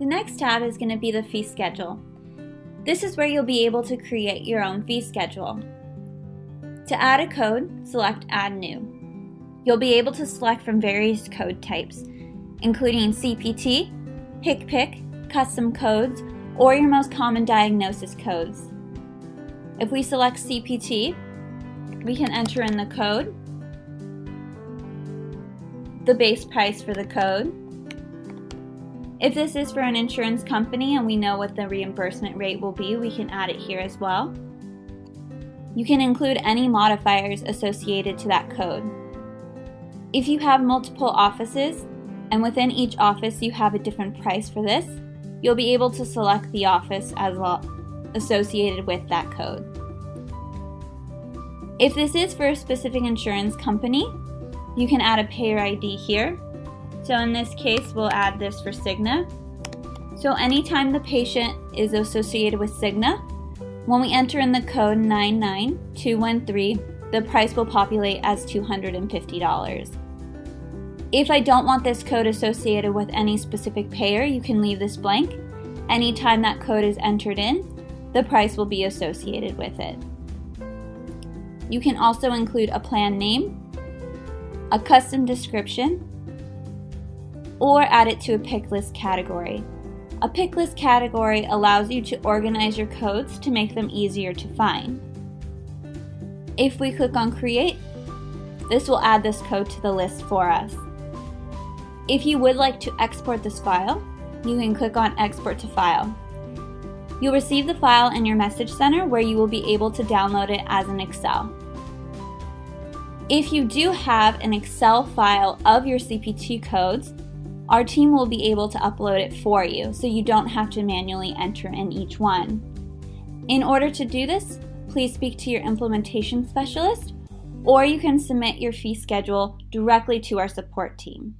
The next tab is going to be the fee schedule. This is where you'll be able to create your own fee schedule. To add a code, select Add New. You'll be able to select from various code types, including CPT, HCPC, custom codes, or your most common diagnosis codes. If we select CPT, we can enter in the code, the base price for the code. If this is for an insurance company and we know what the reimbursement rate will be, we can add it here as well. You can include any modifiers associated to that code. If you have multiple offices, and within each office you have a different price for this, you'll be able to select the office as well associated with that code. If this is for a specific insurance company, you can add a payer ID here. So in this case, we'll add this for Cigna. So anytime the patient is associated with Cigna, when we enter in the code 99213, the price will populate as $250. If I don't want this code associated with any specific payer, you can leave this blank. Anytime that code is entered in, the price will be associated with it. You can also include a plan name, a custom description, or add it to a pick list category. A pick list category allows you to organize your codes to make them easier to find. If we click on Create, this will add this code to the list for us. If you would like to export this file, you can click on Export to File. You'll receive the file in your message center where you will be able to download it as an Excel. If you do have an Excel file of your CPT codes, our team will be able to upload it for you so you don't have to manually enter in each one. In order to do this, please speak to your implementation specialist or you can submit your fee schedule directly to our support team.